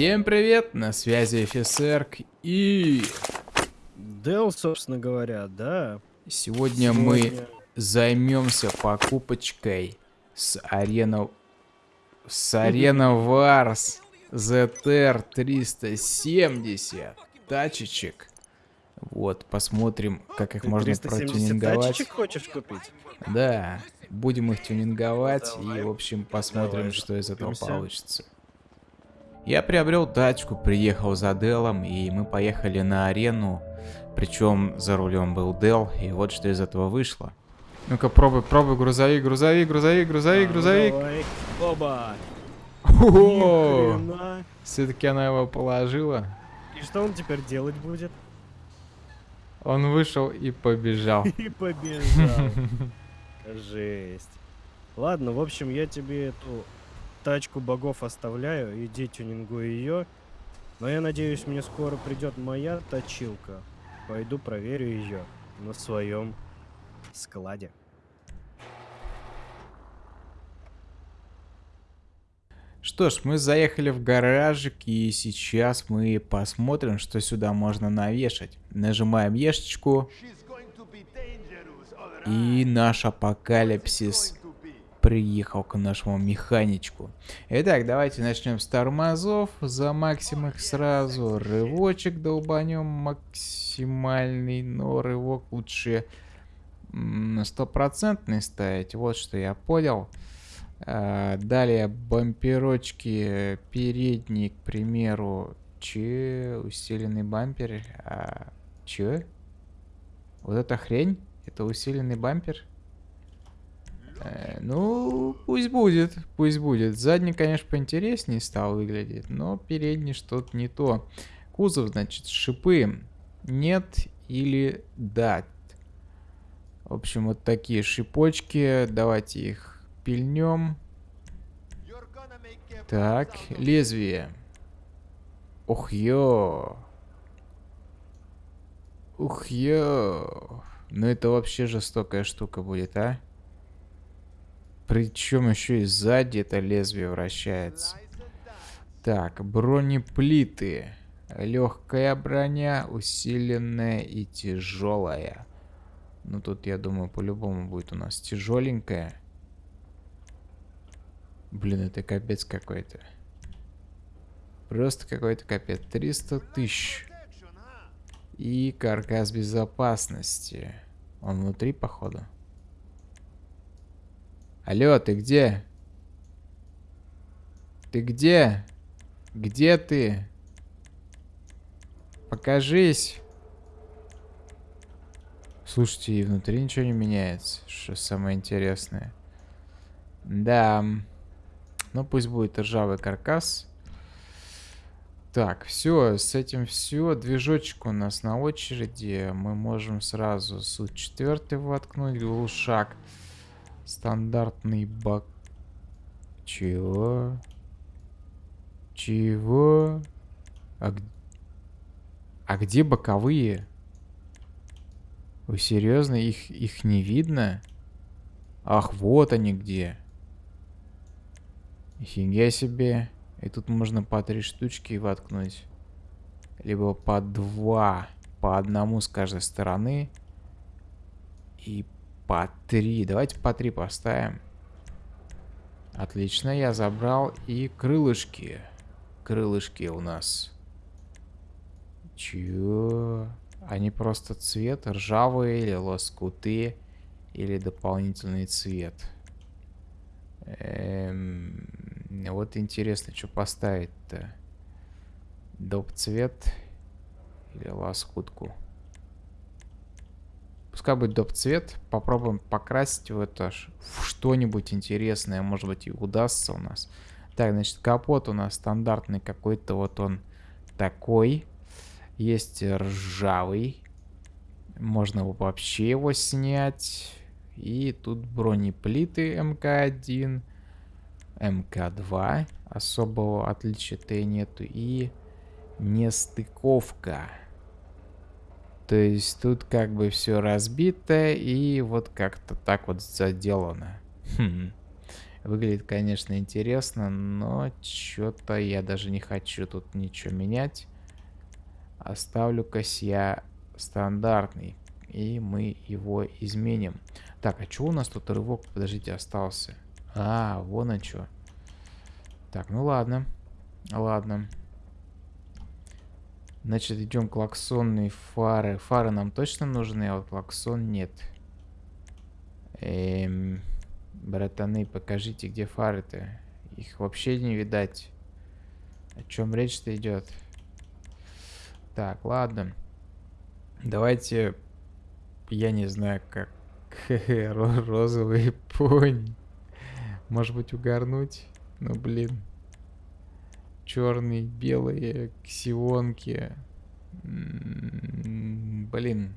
Всем привет, на связи офицерк и... Дел, собственно говоря, да. Сегодня, Сегодня... мы займемся покупочкой с арена... С арена Варс ZR 370 тачечек. Вот, посмотрим, как их Ты можно протюнинговать. тачечек хочешь купить? Да, будем их тюнинговать ну, и, в общем, посмотрим, Давай, что из этого получится. Я приобрел тачку, приехал за Делом, и мы поехали на арену. Причем за рулем был Дел, и вот что из этого вышло. Ну-ка, пробуй, пробуй, грузовик, грузовик, грузовик, грузовик, грузовик. Оба. Все-таки она его положила. И что он теперь делать будет? Он вышел и побежал. И побежал. Жесть. Ладно, в общем, я тебе эту тачку богов оставляю, иди тюнингуй ее. Но я надеюсь, мне скоро придет моя точилка. Пойду проверю ее на своем складе. Что ж, мы заехали в гаражик, и сейчас мы посмотрим, что сюда можно навешать. Нажимаем ешечку. И наш апокалипсис приехал к нашему механичку. Итак, давайте начнем с тормозов. Замаксим их сразу. Рывочек долбанем максимальный, но рывок лучше стопроцентный ставить. Вот что я понял. А, далее бамперочки передний, к примеру, че усиленный бампер. А, че? Вот эта хрень? Это усиленный бампер? Э, ну, пусть будет, пусть будет. Задний, конечно, поинтереснее стал выглядеть, но передний что-то не то. Кузов, значит, шипы нет или да. В общем, вот такие шипочки. Давайте их пильнем. Так, лезвие. Ух, ё. Ух, ё. Ну это вообще жестокая штука будет, а? Причем еще и сзади это лезвие вращается. Так, бронеплиты. Легкая броня, усиленная и тяжелая. Ну тут, я думаю, по-любому будет у нас тяжеленькая. Блин, это капец какой-то. Просто какой-то капец. 300 тысяч. И каркас безопасности. Он внутри, походу. Алло, ты где? Ты где? Где ты? Покажись. Слушайте, и внутри ничего не меняется. Что самое интересное. Да. Ну, пусть будет ржавый каркас. Так, все, с этим все. Движочек у нас на очереди. Мы можем сразу суть четвертый воткнуть, глушак. Стандартный бак. Чего? Чего? А, а где боковые? Вы серьезно? Их, их не видно? Ах, вот они где. Офигеть себе. И тут можно по три штучки воткнуть. Либо по два. По одному с каждой стороны. И по три. Давайте по три поставим. Отлично, я забрал и крылышки. Крылышки у нас. Чё? Они просто цвет ржавые или лоскуты, или дополнительный цвет. Эм, вот интересно, что поставить-то. Доп цвет или лоскутку. Пускай будет доп цвет. Попробуем покрасить в это что-нибудь интересное. Может быть и удастся у нас. Так, значит, капот у нас стандартный какой-то. Вот он такой. Есть ржавый. Можно вообще его снять. И тут бронеплиты МК-1. МК-2. Особого отличия-то нету. И нестыковка. То есть тут как бы все разбито и вот как-то так вот заделано. Хм. Выглядит, конечно, интересно, но что-то я даже не хочу тут ничего менять. Оставлю-ка я стандартный. И мы его изменим. Так, а что у нас тут рывок, подождите, остался? А, вон он что. Так, ну ладно. Ладно. Значит, идем клаксонные фары. Фары нам точно нужны, а вот клаксон нет. Эм, братаны, покажите, где фары-то. Их вообще не видать. О чем речь-то идет? Так, ладно. Давайте, я не знаю, как розовый пони. Может быть, угорнуть? Ну, блин черные, белые, ксионки. Блин.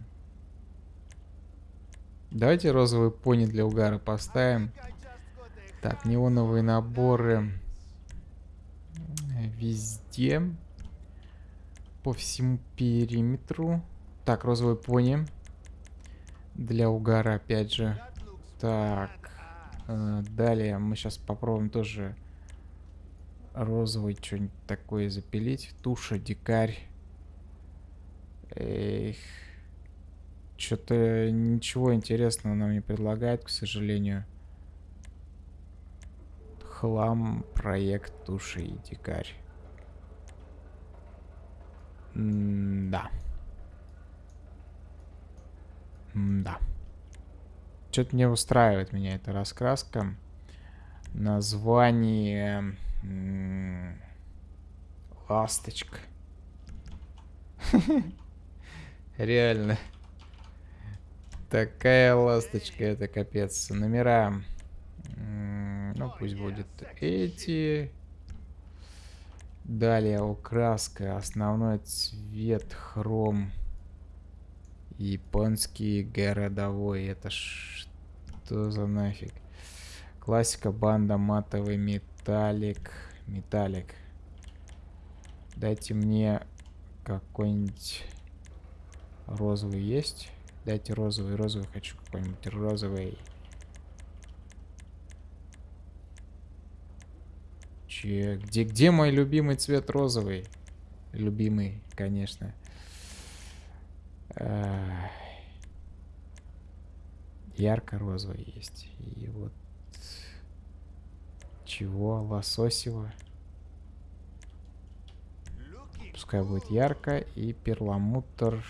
Давайте розовый пони для угара поставим. Так, неоновые наборы везде. По всему периметру. Так, розовый пони. Для угара, опять же. Так. Э, далее мы сейчас попробуем тоже розовый что-нибудь такое запилить. Туша, дикарь. Эх. Что-то ничего интересного нам не предлагает, к сожалению. Хлам, проект, туши и дикарь. М да. М да. Что-то не устраивает меня эта раскраска. Название Ласточка. Реально. Такая ласточка, это капец. Номера. Ну, пусть будет эти. Далее украска. Основной цвет хром. Японский городовой. Это что за нафиг? Классика, банда, матовый металл. Металлик. Металлик. Дайте мне какой-нибудь розовый есть. Дайте розовый, розовый хочу какой-нибудь розовый. Че, где, где мой любимый цвет розовый? Любимый, конечно. Ярко-розовый есть. И вот чего? Лососево. Пускай будет ярко. И перламутр.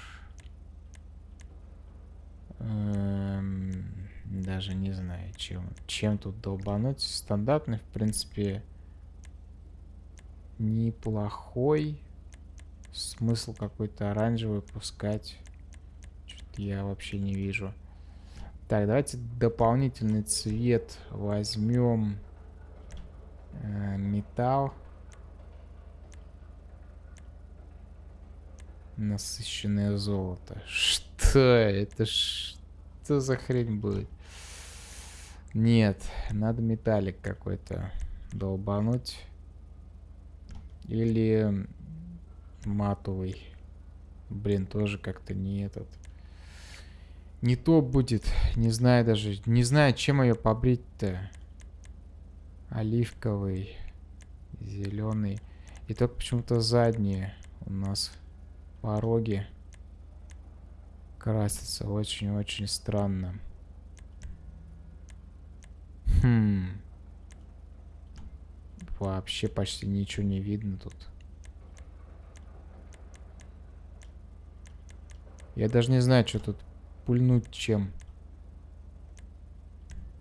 Эм, даже не знаю, чем, чем тут долбануть. Стандартный, в принципе, неплохой. Смысл какой-то оранжевый пускать. Что-то я вообще не вижу. Так, давайте дополнительный цвет возьмем. Э, металл. Насыщенное золото. Что это? Что за хрень будет? Нет, надо металлик какой-то долбануть. Или матовый. Блин, тоже как-то не этот. Не то будет. Не знаю даже. Не знаю, чем ее побрить-то оливковый, зеленый. И только почему-то задние у нас пороги красятся очень-очень странно. Хм. Вообще почти ничего не видно тут. Я даже не знаю, что тут пульнуть чем.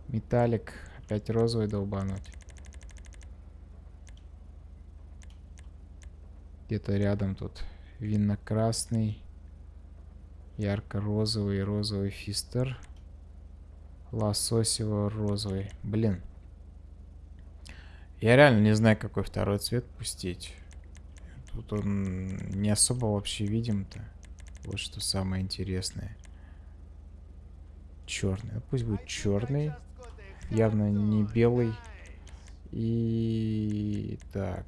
Металлик. Опять розовый долбануть. Где-то рядом тут винно-красный, ярко-розовый, розовый фистер, лососево-розовый. Блин. Я реально не знаю, какой второй цвет пустить. Тут он не особо вообще видим-то. Вот что самое интересное. Черный. Ну, пусть будет черный. Явно не белый. И так.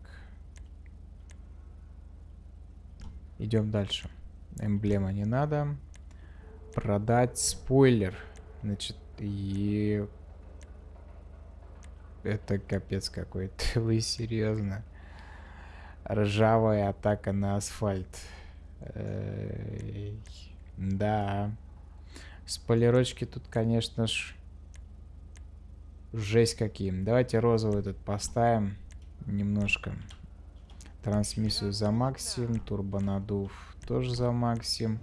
Идем дальше. Эмблема не надо. Продать спойлер. Значит, и... Это капец какой-то. Вы серьезно? Ржавая атака на асфальт. Да. Спойлерочки тут, конечно ж, жесть каким. Давайте розовый этот поставим немножко. Трансмиссию за максим, турбонадув тоже за максим.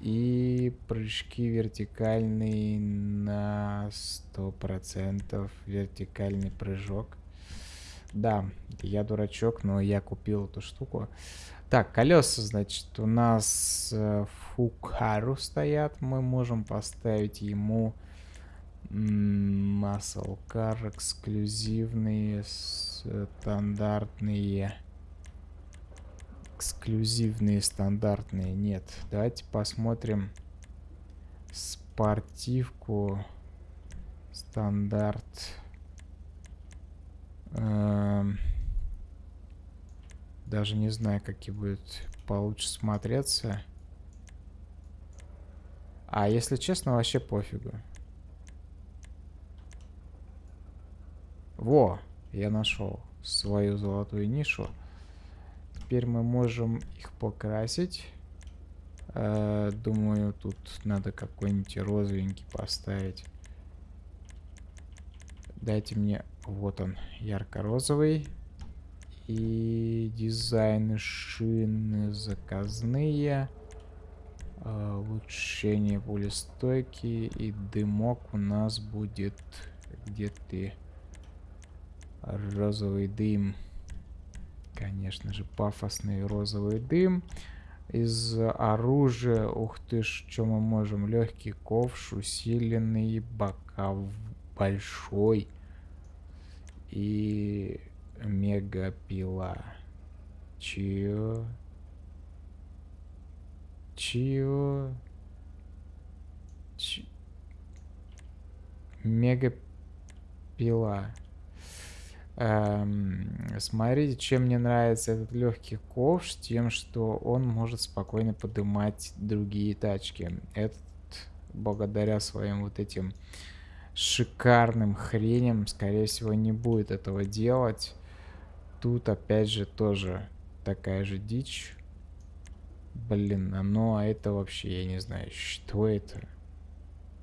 И прыжки вертикальные на 100%. Вертикальный прыжок. Да, я дурачок, но я купил эту штуку. Так, колеса, значит, у нас э, Фукару стоят. Мы можем поставить ему Muscle Car эксклюзивные, стандартные. Эксклюзивные, стандартные. Нет, давайте посмотрим спортивку. Стандарт. Эм, даже не знаю, какие будут получше смотреться. А если честно, вообще пофигу. Во, я нашел свою золотую нишу. Теперь мы можем их покрасить. Э, думаю, тут надо какой-нибудь розовенький поставить. Дайте мне... Вот он, ярко-розовый. И дизайны шины заказные. Э, улучшение пулестойки. И дымок у нас будет... Где ты? Розовый дым. Конечно же, пафосный розовый дым. Из оружия, ух ты ж, что мы можем? Легкий ковш, усиленный, бока большой. И мегапила. Чё? Чё? Ч... Мегапила. Эм, смотрите, чем мне нравится этот легкий ковш, тем, что он может спокойно поднимать другие тачки. Этот, благодаря своим вот этим шикарным хреням, скорее всего, не будет этого делать. Тут, опять же, тоже такая же дичь. Блин, а ну а это вообще, я не знаю, что это?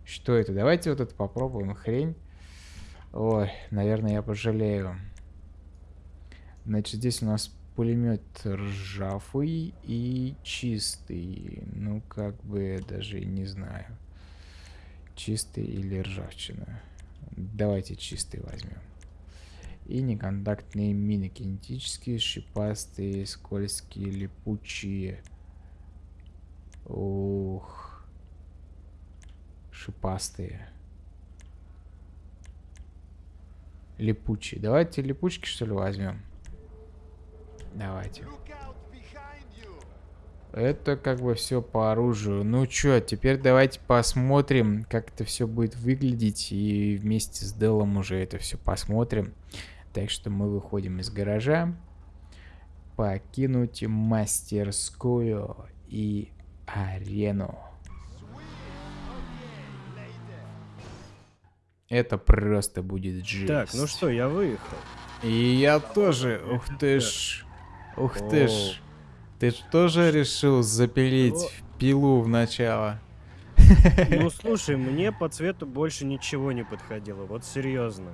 Что это? Давайте вот это попробуем, хрень. Ой, наверное, я пожалею. Значит, здесь у нас пулемет ржавый и чистый. Ну, как бы даже не знаю. Чистый или ржавчина. Давайте чистый возьмем. И неконтактные мины. Кинетические, шипастые, скользкие, липучие. Ух. Шипастые. Липучие. Давайте липучки, что ли, возьмем. Давайте. Это как бы все по оружию. Ну чё, теперь давайте посмотрим, как это все будет выглядеть. И вместе с Делом уже это все посмотрим. Так что мы выходим из гаража. Покинуть мастерскую и арену. Это просто будет жесть. Так, ну что, я выехал. И я тоже. Ух ты ж. Ух ты ж. Ты ж тоже решил запилить пилу в начало? Ну слушай, мне по цвету больше ничего не подходило, вот серьезно.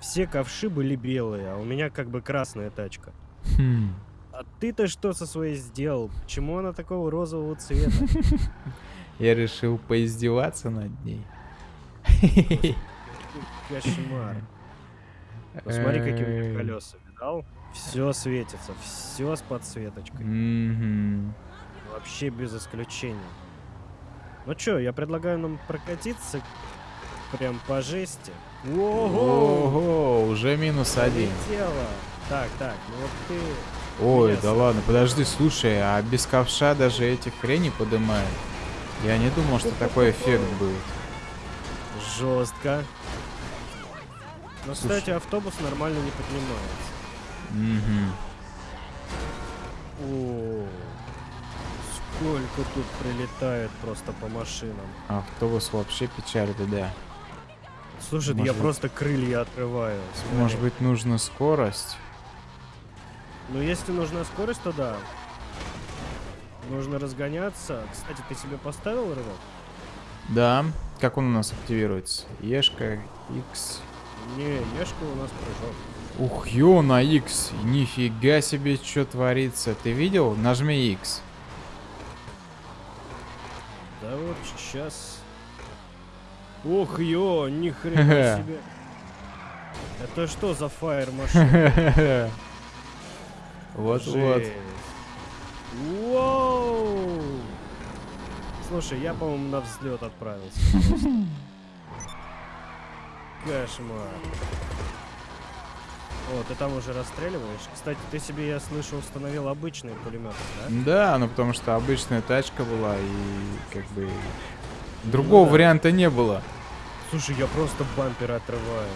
Все ковши были белые, а у меня как бы красная тачка. Хм. А ты-то что со своей сделал? Почему она такого розового цвета? Я решил поиздеваться над ней. Кошмар. Посмотри, какие у меня колеса, видал? Все светится, все с подсветочкой. Вообще без исключения. Ну чё, я предлагаю нам прокатиться прям по жести. Ого! Ого, уже минус один. Так, так, ну вот ты... Ой, да ладно, подожди, слушай, а без ковша даже эти хрени подымает? Я не думал, что такой эффект будет. Жестко. Но, Слушай. кстати, автобус нормально не поднимается. Мгм. О, сколько тут прилетает просто по машинам. Автобус вообще печаль, да. Слушай, да я Может быть- просто крылья отрываю. смотри. Может быть, нужна скорость? Ну, если нужна скорость, то да. Нужно разгоняться. Кстати, ты себе поставил рывок? Да. Как он у нас активируется? Ешка, X. Не, Ешка у нас прыжок. Ух, ё, на X. Нифига себе, что творится. Ты видел? Нажми X. Да вот сейчас. Ох, ё, ни хрена себе. Это что за фаер машина? Вот-вот. Жесть. Слушай, я, по-моему, на взлет отправился. Кошмар. О, ты там уже расстреливаешь? Кстати, ты себе, я слышу, установил обычные пулеметы, да? Да, ну потому что обычная тачка была и как бы другого Ну да. варианта не было. Слушай, я просто бампер отрываю.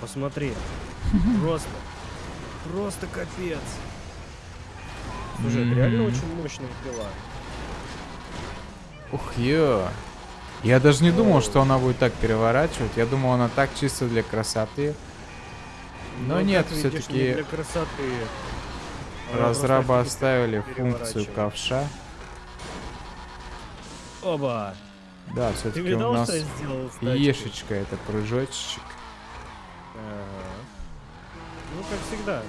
Посмотри. Просто. Просто капец. Слушай, это реально Мгм. очень мощная пила. Ух, ё. Я даже не думал, что она будет так переворачивать. Я думал, она так чисто для красоты. Но Ну, нет, видишь, не для красоты. Разрабы оставили функцию ковша. Оба! Да, все-таки у нас сделал ешечка это прыжочек. Ага. Ну, как всегда.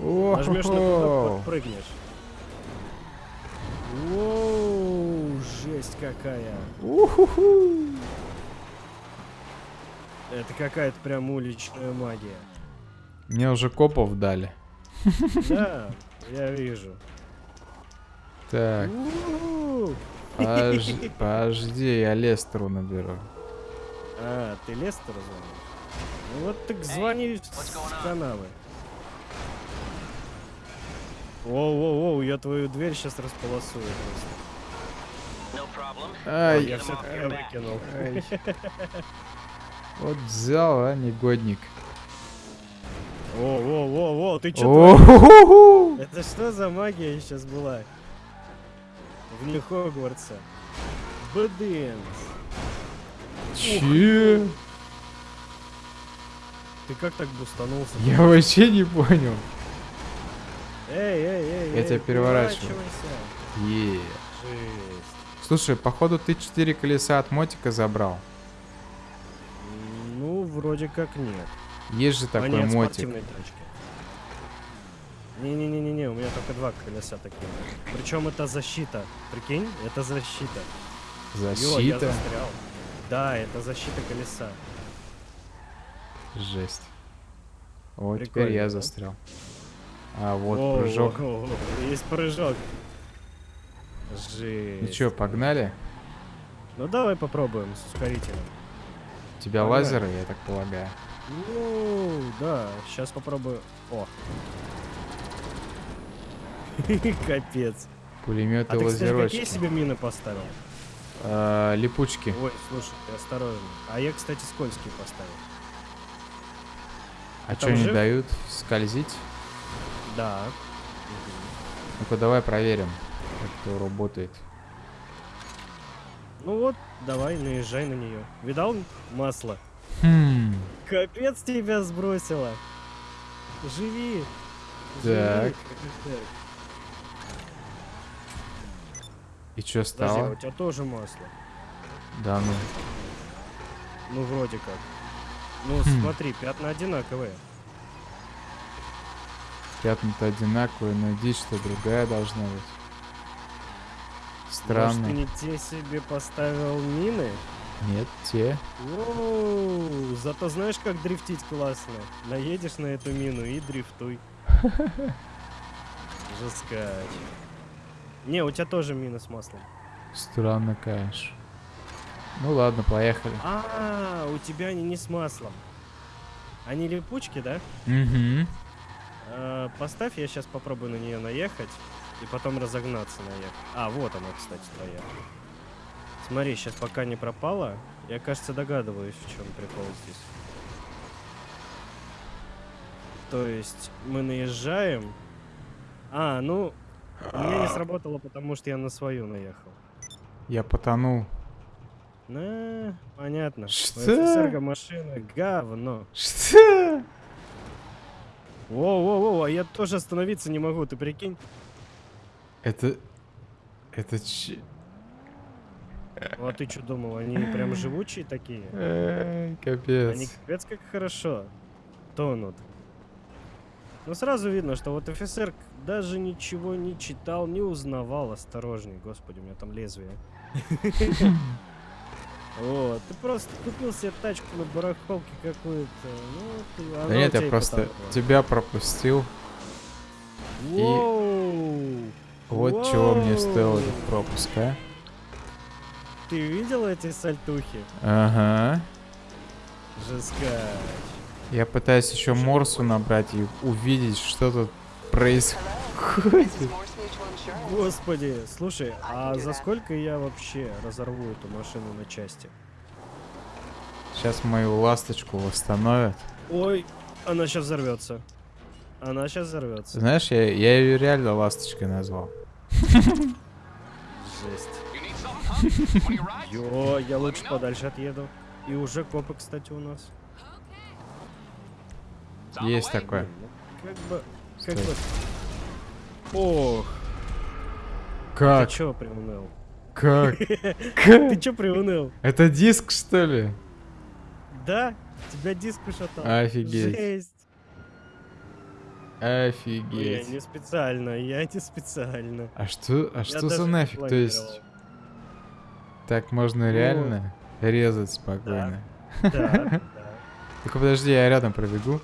О, Нажмешь на кнопку, подпрыгнешь. Воу, жесть какая. Это какая-то прям уличная магия. Мне уже копов дали. Да, я вижу. Так, У-у-у. подожди, подожди, я Лестеру наберу. А, ты Лестеру звонишь? Ну вот так звони в каналы. Воу-воу-воу, я твою дверь сейчас располосую просто. Ай, я все-таки выкинул. Вот взял, а, негодник. Во-во-во-во, ты что. Это что за магия сейчас была? Вне Хогвартса. Бэдэнс. Че? Ты как так бустанулся? Я вообще не понял. Эй, эй, эй, Я тебя переворачиваю. Е. Слушай, походу ты четыре колеса от мотика забрал. Ну, вроде как нет. Есть же а такой нет, мотик. Не-не-не-не, у меня только два колеса такие. Причем это защита. Прикинь, это защита. Я Защита. застрял. Да, это защита колеса. Жесть. О, теперь Прикольно, я да? застрял. А вот О, прыжок. о, о, Есть прыжок. Жесть. Ну чё, погнали? Ну давай попробуем с ускорителем. У тебя Погнали. лазеры, я так полагаю. Ну, да, сейчас попробую. О. Капец. Пулеметы А ты, кстати, какие лазерочки. себе мины поставил? А, липучки. Ой, слушай, ты осторожно. А я, кстати, скользкие поставил. А что не дают? Скользить? Да. Ну-ка давай проверим, как это работает. Ну вот, давай, наезжай на нее. Видал масло? Хм. Капец тебя сбросило. Живи. Так. Живи. И что Подожди, а стало? у тебя тоже масло. Да ну. Ну, вроде как. Ну, Хм. смотри, пятна одинаковые. Пятна-то одинаковые, но дичь что другая должна быть. Может, Странно. ты не те себе поставил мины? Нет, те. Воу, зато знаешь, как дрифтить классно. Наедешь на эту мину и дрифтуй. Жескач. Не, у тебя тоже мина с маслом. Странно, конечно. Ну ладно, поехали. А, у тебя они не с маслом. Они липучки, да? Угу. А, поставь, я сейчас попробую на нее наехать. И потом разогнаться наехать. А, вот она, кстати, твоя. Смотри, сейчас пока не пропала. Я, кажется, догадываюсь, в чем прикол здесь. То есть мы наезжаем. А, ну, у меня не сработало, потому что я на свою наехал. Я потонул. На, понятно. У Что? офицерка машина говно. Что? Воу-воу-воу, а я тоже остановиться не могу, ты прикинь? Это... Это че... Ну а ты что думал, они прям живучие такие? Эй, Они Капец. капец как хорошо тонут. Ну сразу видно, что вот офицер даже ничего не читал, не узнавал. Осторожней, господи, у меня там лезвие. Просто купил себе тачку на барахолке какую-то. Ну, Да нет, я и просто потонула. тебя пропустил. Воу! Вот чего мне Воу! стоил этот пропуск, а? Ты видел эти сальтухи? Ага. Жескач. Я пытаюсь еще Морсу набрать и увидеть, что тут происходит. Господи, слушай, а за сколько я вообще разорву эту машину на части? Сейчас мою ласточку восстановят. Ой, она сейчас взорвется. Она сейчас взорвется. Знаешь, я, я ее реально ласточкой назвал. Жесть. Йо, я лучше подальше отъеду. И уже копы, кстати, у нас. Есть такое. Как бы, как бы. Ох, Как? ты чё приуныл? Как? Ты чё приуныл? Это диск, что ли? Да? Тебя диск ушатал. Офигеть. Жесть. Я Офигеть. не специально, я не специально. А что, а Я что за нафиг? То есть, так можно Ну, реально резать спокойно? Да, да. Только подожди, я рядом пробегу.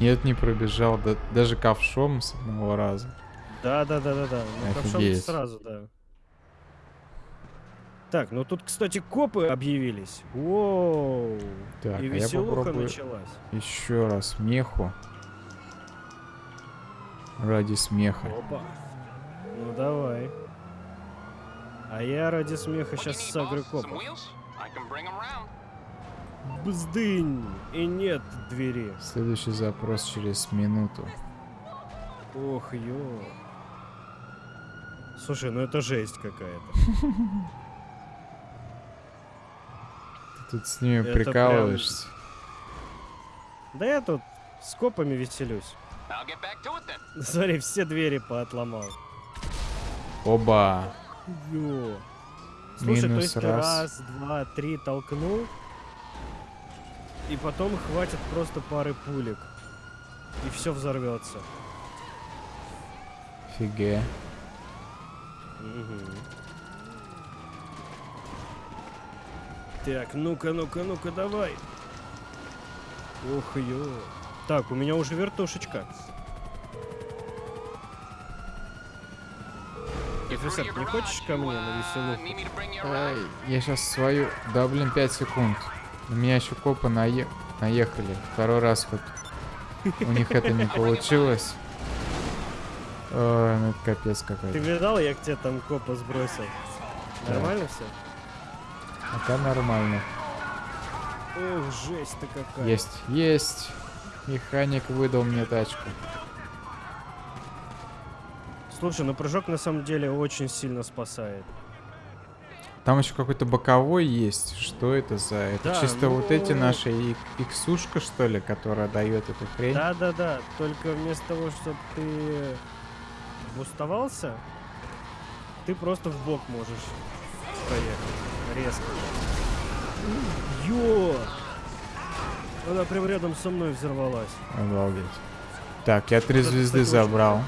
Нет, не пробежал, да- даже ковшом с одного раза. Да, да, да, да, да. Ну, ковшом сразу, да. Так, ну тут, кстати, копы объявились. Воу. Так, И а я веселуха попробую началась. еще раз меху. Ради смеха. Опа. Ну давай. А я ради смеха сейчас сагрю копов. Бздынь! И нет двери. Следующий запрос через минуту. Ох, ё. Слушай, ну это жесть какая-то. Тут с ними Это прикалываешься. Да я тут с копами веселюсь. Смотри, все двери поотломал. Оба. Ё. Слушай, то Минус есть ты раз. раз, два, три толкнул, и потом хватит просто пары пулек. И все взорвется. Фиге. Мгм. Так, ну-ка, ну-ка, ну-ка, давай. Ох, ё. Так, у меня уже вертушечка. Офицер, не хочешь ко мне на веселуху? Ай, я сейчас свою... Да, блин, 5 секунд. У меня еще копы нае- наехали. Второй раз вот. У них это не получилось. Ой, ну это капец Ты какой-то. видал, я к тебе там копа сбросил? Нормально все? Пока нормально. Ох, жесть-то какая. Есть, есть. Механик выдал мне тачку. Слушай, ну прыжок на самом деле очень сильно спасает. Там еще какой-то боковой есть. Что это за... Это Да, чисто вот эти ну- наши ик- иксушка, что ли, которая дает эту хрень? Да-да-да, только вместо того, чтобы ты буставался, ты просто в бок можешь проехать. Резко. Ё! Она прям рядом со мной взорвалась. Обалдеть. Так, я три звезды забрал.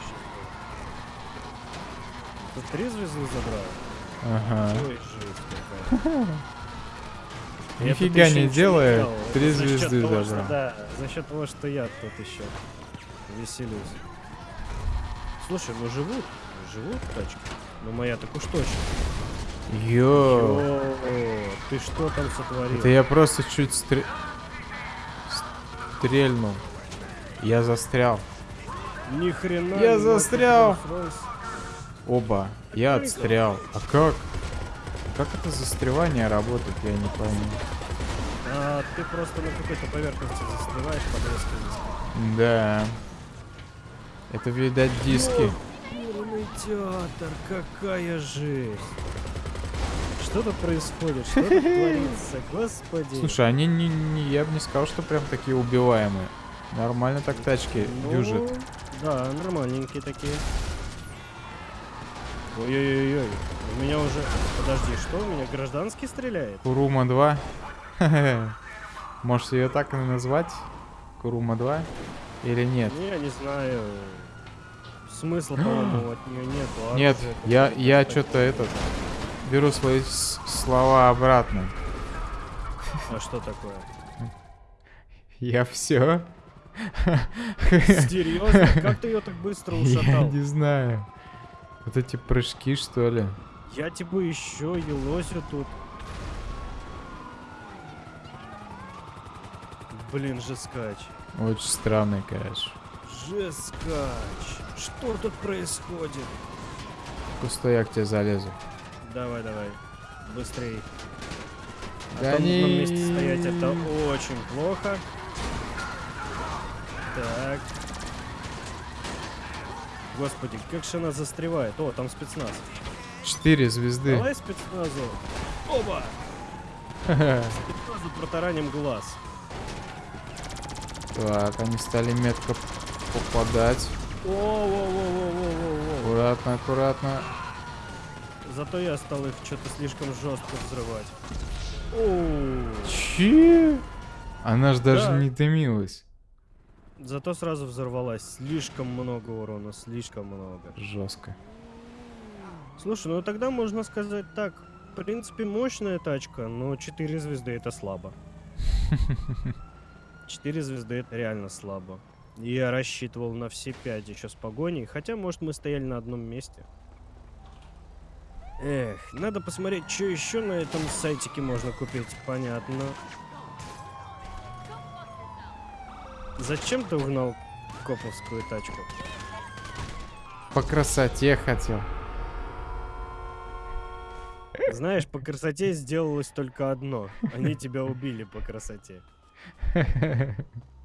Ты три звезды забрал? Ага. Ой, Нифига не делал. три звезды того, что- забрал. Да, за счет того, что я тут еще веселюсь. Слушай, ну живут, живут тачки. Ну моя так уж точно. Йоу. Йо, ты что там сотворил? Это я просто чуть стре- стрельнул. Я застрял. Ни хрена. Я застрял. Оба. Я отстрял. А как? Как это застревание работает, я не пойму. А ты просто на какой-то поверхности застреваешь под резким диском. Да. Это, видать, диски. Бурный театр, какая жесть. Что тут происходит? Что тут творится? Господи. Слушай, они не, не, я бы не сказал, что прям такие убиваемые. Нормально так тачки Ну, дюжат. Да, нормальненькие такие. Ой-ой-ой-ой. У меня уже... Подожди, что? У меня гражданский стреляет? Курума 2. Можете ее так и назвать? Курума 2? Или нет? Не, я не знаю. Смысла, по-моему, от нее нету. Нет, оружие я, я что-то этот... Беру свои слова обратно. А что такое? Я все. Серьезно? Как ты ее так быстро Я ушатал? не знаю. Вот эти прыжки, что ли? Я типа еще елосю тут. Блин, жескач. Очень странный, конечно. Жескач. Что тут происходит? Пустой я к тебе залезу. Давай, давай. Быстрей. А Да то на месте стоять это очень плохо. Так. Господи, как же она застревает. О, там спецназ. Четыре звезды. Давай спецназу. Оба! Спецназу протараним глаз. Так, они стали метко попадать. О-о-о-о-о-о-о. Аккуратно, аккуратно. Зато я стал их что-то слишком жестко взрывать. Оу. Че? Она ж даже Да. не дымилась. Зато сразу взорвалась. Слишком много урона, слишком много. Жестко. Слушай, ну тогда можно сказать так. В принципе, мощная тачка, но 4 звезды это слабо. 4 звезды это реально слабо. Я рассчитывал на все 5 еще с погоней, хотя, может, мы стояли на одном месте. Эх, надо посмотреть, что еще на этом сайтике можно купить. Понятно. Зачем ты угнал коповскую тачку? По красоте хотел. Знаешь, по красоте сделалось только одно. Они тебя убили по красоте.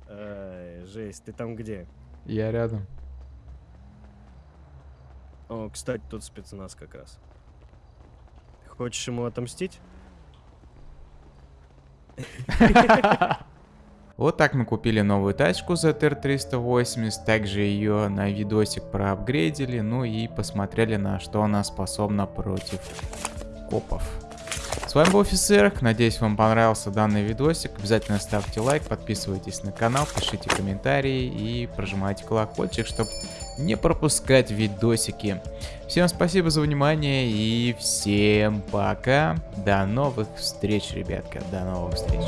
Ай, жесть, ты там где? Я рядом. О, кстати, тут спецназ как раз. Хочешь ему отомстить? Вот так мы купили новую тачку ZR380, также ее на видосик проапгрейдили, ну и посмотрели на что она способна против копов. С вами был Офицер, надеюсь вам понравился данный видосик, обязательно ставьте лайк, подписывайтесь на канал, пишите комментарии и прожимайте колокольчик, чтобы не пропускать видосики. Всем спасибо за внимание и всем пока, до новых встреч, ребятка, до новых встреч.